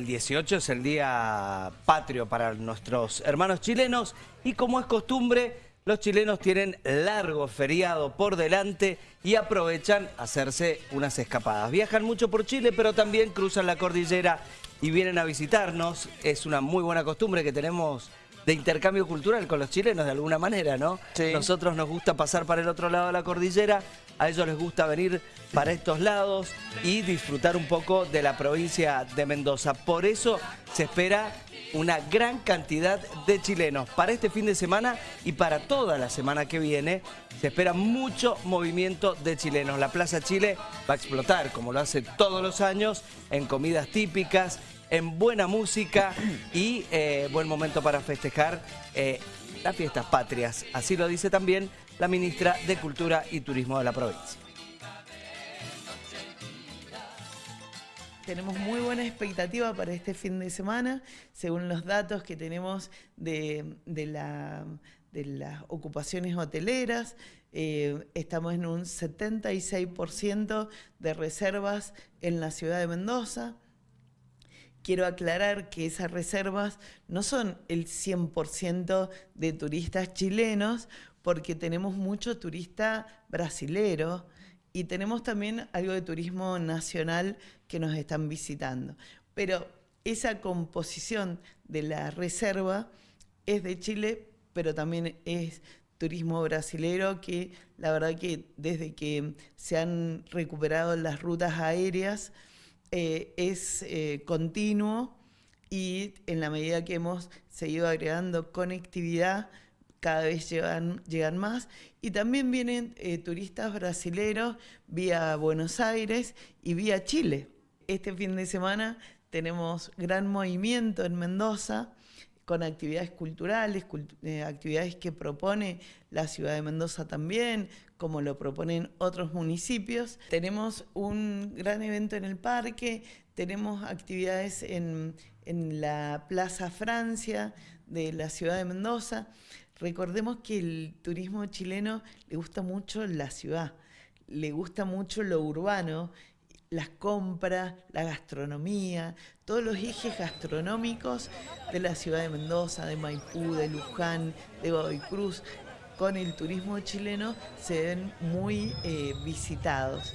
El 18 es el día patrio para nuestros hermanos chilenos y como es costumbre, los chilenos tienen largo feriado por delante y aprovechan hacerse unas escapadas. Viajan mucho por Chile, pero también cruzan la cordillera y vienen a visitarnos. Es una muy buena costumbre que tenemos de intercambio cultural con los chilenos de alguna manera, ¿no? Sí. Nosotros nos gusta pasar para el otro lado de la cordillera, a ellos les gusta venir para estos lados y disfrutar un poco de la provincia de Mendoza. Por eso se espera una gran cantidad de chilenos para este fin de semana y para toda la semana que viene. Se espera mucho movimiento de chilenos. La Plaza Chile va a explotar, como lo hace todos los años, en comidas típicas, en buena música y eh, buen momento para festejar eh, las fiestas patrias. Así lo dice también la ministra de Cultura y Turismo de la provincia. Tenemos muy buena expectativa para este fin de semana, según los datos que tenemos de, de, la, de las ocupaciones hoteleras. Eh, estamos en un 76% de reservas en la ciudad de Mendoza. Quiero aclarar que esas reservas no son el 100% de turistas chilenos, porque tenemos mucho turista brasilero y tenemos también algo de turismo nacional que nos están visitando. Pero esa composición de la reserva es de Chile, pero también es turismo brasilero que la verdad que desde que se han recuperado las rutas aéreas eh, es eh, continuo y en la medida que hemos seguido agregando conectividad, cada vez llegan, llegan más. Y también vienen eh, turistas brasileros vía Buenos Aires y vía Chile. Este fin de semana tenemos gran movimiento en Mendoza con actividades culturales, cult eh, actividades que propone la ciudad de Mendoza también, como lo proponen otros municipios. Tenemos un gran evento en el parque, tenemos actividades en, en la Plaza Francia de la ciudad de Mendoza. Recordemos que el turismo chileno le gusta mucho la ciudad, le gusta mucho lo urbano, las compras, la gastronomía, todos los ejes gastronómicos de la ciudad de Mendoza, de Maipú, de Luján, de Godoy Cruz, con el turismo chileno se ven muy eh, visitados.